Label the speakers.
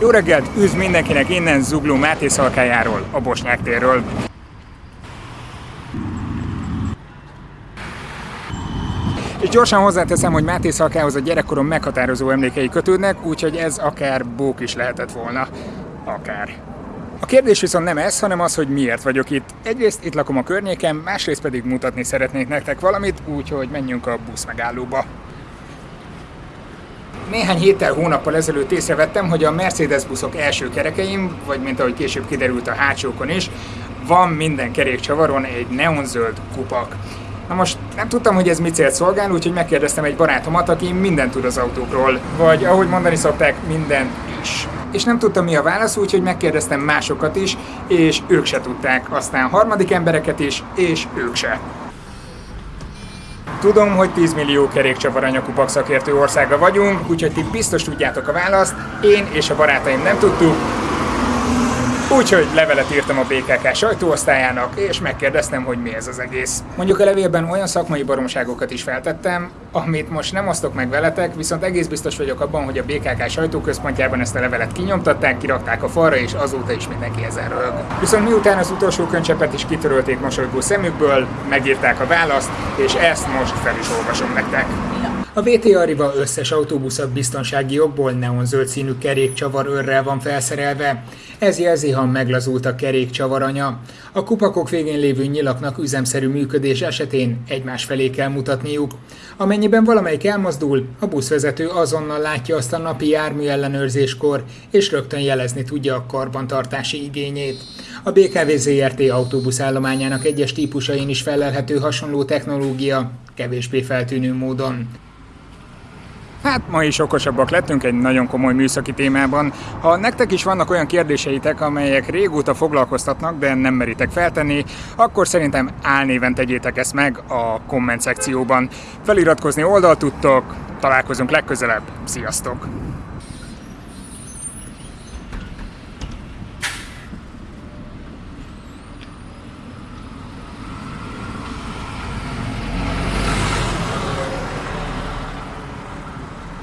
Speaker 1: Jó reggelt, üdv mindenkinek innen Zugló Máté Szalkájáról, a Bosnyák térről. És gyorsan hozzáteszem, hogy Máté Szalkához a gyerekkorom meghatározó emlékei kötődnek, úgyhogy ez akár bók is lehetett volna. Akár. A kérdés viszont nem ez, hanem az, hogy miért vagyok itt. Egyrészt itt lakom a környéken, másrészt pedig mutatni szeretnék nektek valamit, úgyhogy menjünk a busz megállóba. Néhány héttel, hónappal ezelőtt észrevettem, hogy a Mercedes buszok első kerekeim, vagy mint ahogy később kiderült a hátsókon is, van minden kerékcsavaron egy neonzöld kupak. Na most nem tudtam, hogy ez mit célt szolgál, úgyhogy megkérdeztem egy barátomat, aki mindent tud az autókról, vagy ahogy mondani szokták, minden is. És nem tudtam mi a válasz, úgyhogy megkérdeztem másokat is, és ők se tudták, aztán harmadik embereket is, és ők se. Tudom, hogy 10 millió kerékcsavar anyakupak szakértő országa vagyunk, úgyhogy ti biztos tudjátok a választ, én és a barátaim nem tudtuk, Úgyhogy levelet írtam a BKK sajtóosztályának, és megkérdeztem, hogy mi ez az egész. Mondjuk a levélben olyan szakmai baromságokat is feltettem, amit most nem osztok meg veletek, viszont egész biztos vagyok abban, hogy a BKK sajtóközpontjában ezt a levelet kinyomtatták, kirakták a falra, és azóta is mindenki ezen rög. Viszont miután az utolsó könycsepet is kitörölték mosolygó szemükből, megírták a választ, és ezt most fel is olvasom nektek. A VTA Riva összes autóbusza biztonsági okból neonzöld színű kerékcsavar őrrel van felszerelve. Ez jelzi, ha meglazult a kerékcsavaranya. A kupakok végén lévő nyilaknak üzemszerű működés esetén egymás felé kell mutatniuk. Amennyiben valamelyik elmozdul, a buszvezető azonnal látja azt a napi jármű ellenőrzéskor, és rögtön jelezni tudja a karbantartási igényét. A BKV ZRT autóbuszállományának egyes típusain is felelhető hasonló technológia, kevésbé feltűnő módon. Hát ma is okosabbak lettünk egy nagyon komoly műszaki témában. Ha nektek is vannak olyan kérdéseitek, amelyek régóta foglalkoztatnak, de nem meritek feltenni, akkor szerintem álnéven tegyétek ezt meg a komment szekcióban. Feliratkozni oldalt tudtok, találkozunk legközelebb, sziasztok!